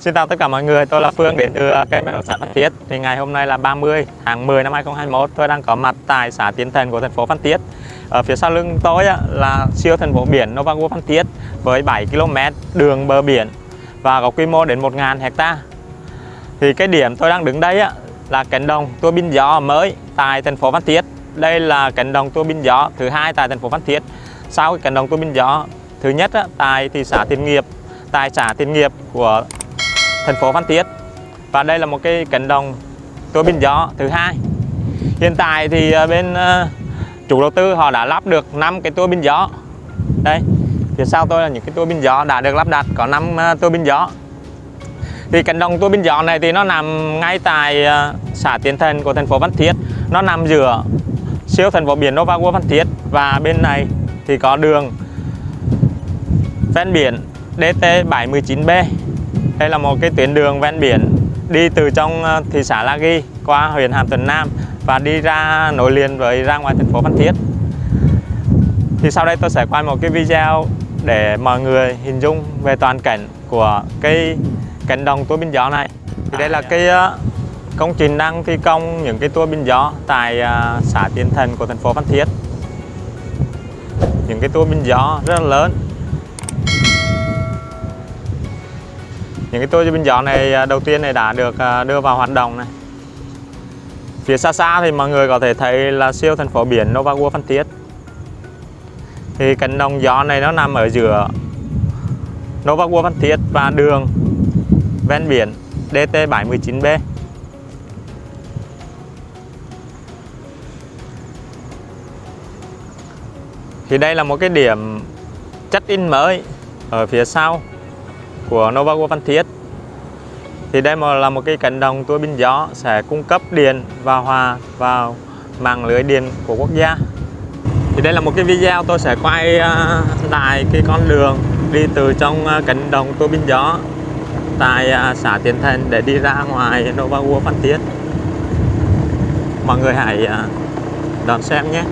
Xin chào tất cả mọi người, tôi là Phương đến từ ờ, kênh bất động sản Phan Thiết. Thì ngày hôm nay là 30 tháng 10 năm 2021, tôi đang có mặt tại xã Tiến Thành của thành phố Phan Thiết. Ở phía sau lưng tôi là siêu thành phố biển Novago Phan Thiết với 7 km đường bờ biển và có quy mô đến 1.000 hecta. Thì cái điểm tôi đang đứng đây là cánh đồng tua bin gió mới tại thành phố Phan Thiết. Đây là cánh đồng tua bin gió thứ hai tại thành phố Phan Thiết. Sau cái cánh đồng tua bin gió thứ nhất tại thị xã Tiền Nghiệp, tại xã Tiền Nghiệp của thành phố Phan Thiết. Và đây là một cái cánh đồng tua bin gió thứ hai. Hiện tại thì ờ, bên ờ, chủ đầu tư họ đã lắp được 5 cái tua bin gió. Đây, phía sau tôi là những cái tua bin gió đã được lắp đặt, có 5 ờ, tua bin gió. Thì cánh đồng tua bin gió này thì nó nằm ngay tại xã Tiến Thành của thành phố Phan Thiết. Nó nằm giữa siêu thành phố biển Nova World Phan Thiết và bên này thì có đường ven biển DT719B đây là một cái tuyến đường ven biển đi từ trong ờ, thị xã La Ghi qua huyện Hàm Thuận Nam và đi ra nối liền với ra ngoài thành phố Phan Thiết. Thì sau đây tôi sẽ quay một cái video để mọi người hình dung về toàn cảnh của cái cánh đồng tua bin gió này. Thì đây là cái ờ, công trình đang thi công những cái tua bin gió tại ờ, xã Tiến Thành của thành phố Phan Thiết. Những cái tua bin gió rất là lớn những cái tua bin gió này à, đầu tiên này đã được à, đưa vào hoạt động này. Phía xa xa thì mọi người có thể thấy là siêu thành phố biển Nova Novago Phan Thiết. Thì cánh đồng gió này nó nằm ở giữa Nova Novago Phan Thiết và đường ven biển DT719B thì đây là một cái điểm chất in mới ở phía sau của Novago Phan Thiết thì đây là một cái cánh đồng tua bin gió sẽ cung cấp điện và hòa vào mạng lưới điện của quốc gia. Thì đây là một cái video tôi sẽ quay uh, tại cái con đường đi từ trong à, cánh đồng tua bin gió tại à, xã Tiến Thành để đi ra ngoài Novago Phan Thiết mọi người hãy đón xem nhé.